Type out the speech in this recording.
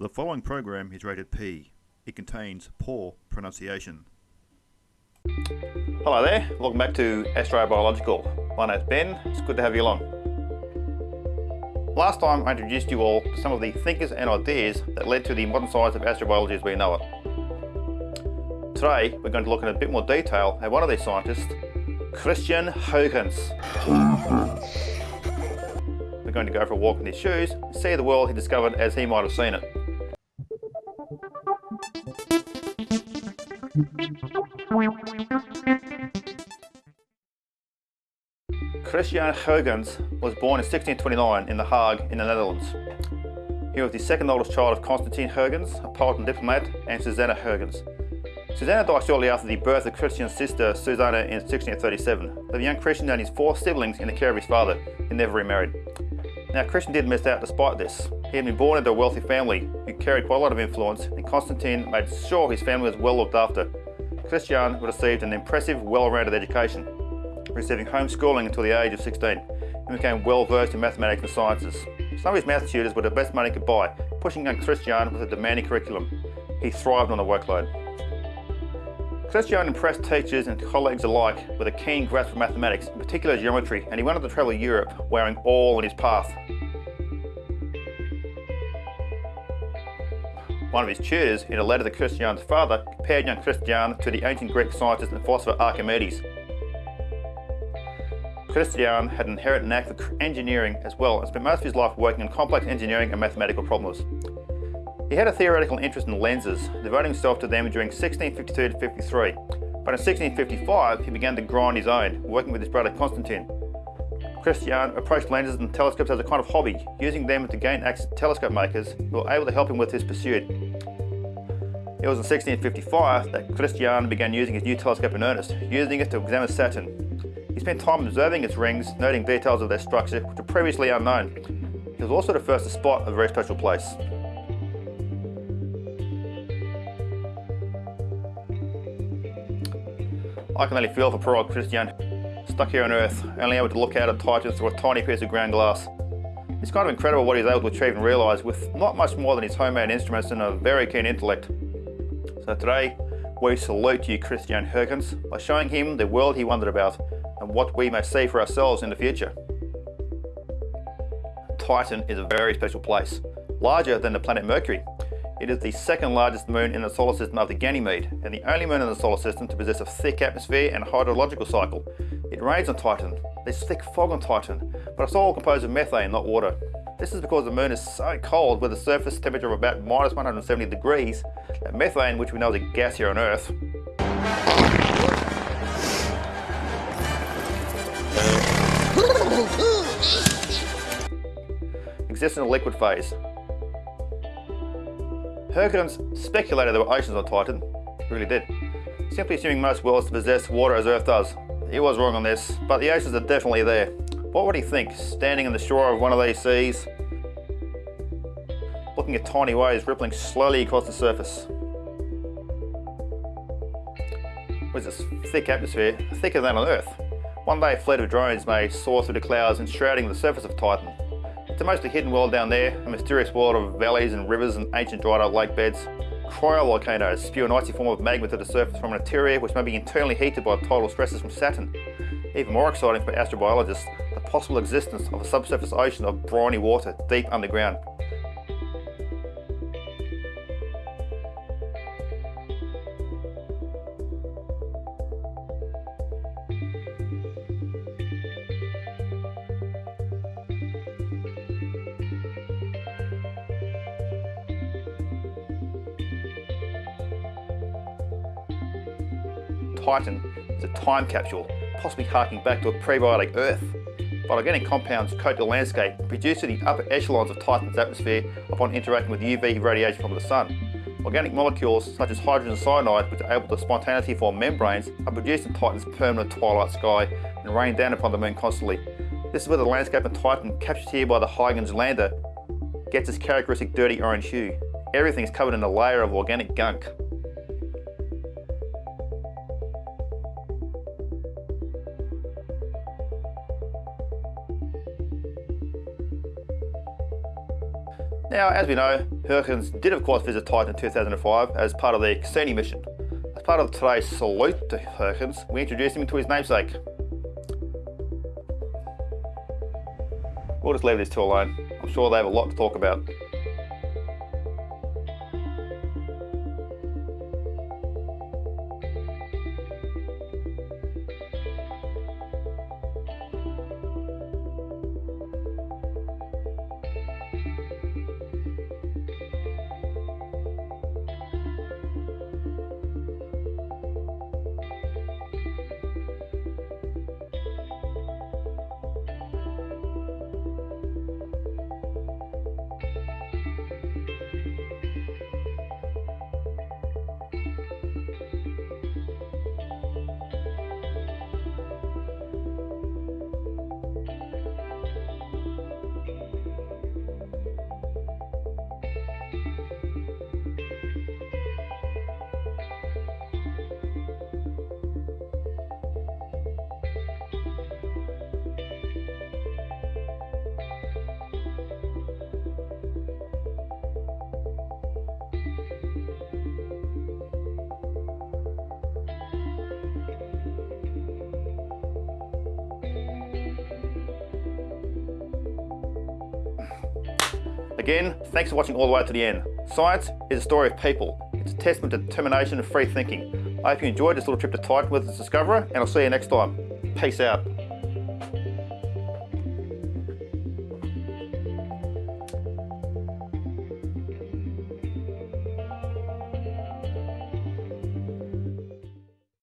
The following program is rated P. It contains poor pronunciation. Hello there, welcome back to Astrobiological. My name's Ben, it's good to have you along. Last time I introduced you all to some of the thinkers and ideas that led to the modern science of astrobiology as we know it. Today we're going to look in a bit more detail at one of these scientists, Christian Huygens. We're going to go for a walk in his shoes and see the world he discovered as he might have seen it. Christian Huygens was born in 1629 in The Hague in the Netherlands. He was the second oldest child of Constantine Huygens, a poet diplomat, and Susanna Huygens. Susanna died shortly after the birth of Christian's sister Susanna in 1637, The young Christian and his four siblings in the care of his father, who never remarried. Now Christian did miss out despite this. He had been born into a wealthy family who carried quite a lot of influence and Constantine made sure his family was well looked after. Christian received an impressive, well-rounded education, receiving homeschooling until the age of 16 and became well versed in mathematics and sciences. Some of his math tutors were the best money could buy, pushing young Christian with a demanding curriculum. He thrived on the workload. Christian impressed teachers and colleagues alike with a keen grasp for mathematics, in particular geometry, and he wanted to travel Europe wearing all on his path. One of his tutors, in a letter to Christian's father, compared young Christian to the ancient Greek scientist and philosopher Archimedes. Christian had an inherent knack for engineering as well and spent most of his life working on complex engineering and mathematical problems. He had a theoretical interest in lenses, devoting himself to them during 1652 to 53. But in 1655, he began to grind his own, working with his brother Constantine. Christian approached lenses and telescopes as a kind of hobby, using them to gain access to telescope makers who were able to help him with his pursuit. It was in 1655 that Christian began using his new telescope in earnest, using it to examine Saturn. He spent time observing its rings, noting details of their structure which were previously unknown. He was also the first to spot a very special place. I can only feel for poor old Christian, stuck here on Earth, only able to look out at Titan through a tiny piece of ground glass. It's kind of incredible what he's able to achieve and realise with not much more than his homemade instruments and a very keen intellect. So today, we salute you Christian Huygens by showing him the world he wondered about what we may see for ourselves in the future. Titan is a very special place, larger than the planet Mercury, it is the second largest moon in the solar system after Ganymede, and the only moon in the solar system to possess a thick atmosphere and hydrological cycle. It rains on Titan, there's thick fog on Titan, but it's all composed of methane, not water. This is because the moon is so cold with a surface temperature of about minus 170 degrees that methane, which we know is a gas here on Earth, exists in a liquid phase. Huygens speculated there were oceans on Titan. Really did. Simply assuming most worlds possess water as Earth does. He was wrong on this, but the oceans are definitely there. What would he think, standing on the shore of one of these seas, looking at tiny waves rippling slowly across the surface? With this thick atmosphere, thicker than on Earth. One day a fleet of drones may soar through the clouds enshrouding the surface of Titan. It's a mostly hidden world down there, a mysterious world of valleys and rivers and ancient dried up lake beds. Cryovolcanoes spew an icy form of magma to the surface from an interior which may be internally heated by tidal stresses from Saturn. Even more exciting for astrobiologists, the possible existence of a subsurface ocean of briny water deep underground. Titan is a time capsule, possibly harking back to a prebiotic Earth. Phytogenetic compounds coat the landscape and produce the upper echelons of Titan's atmosphere upon interacting with UV radiation from the Sun. Organic molecules such as hydrogen cyanide, which are able to spontaneously form membranes, are produced in Titan's permanent twilight sky and rain down upon the Moon constantly. This is where the landscape of Titan, captured here by the Huygens lander, gets its characteristic dirty orange hue. Everything is covered in a layer of organic gunk. Now, as we know, Huygens did of course visit Titan in 2005 as part of the Cassini mission. As part of today's salute to Huygens, we introduce him to his namesake. We'll just leave these two alone. I'm sure they have a lot to talk about. Again, thanks for watching all the way to the end. Science is a story of people. It's a testament to determination and free thinking. I hope you enjoyed this little trip to Titan with its discoverer, and I'll see you next time. Peace out.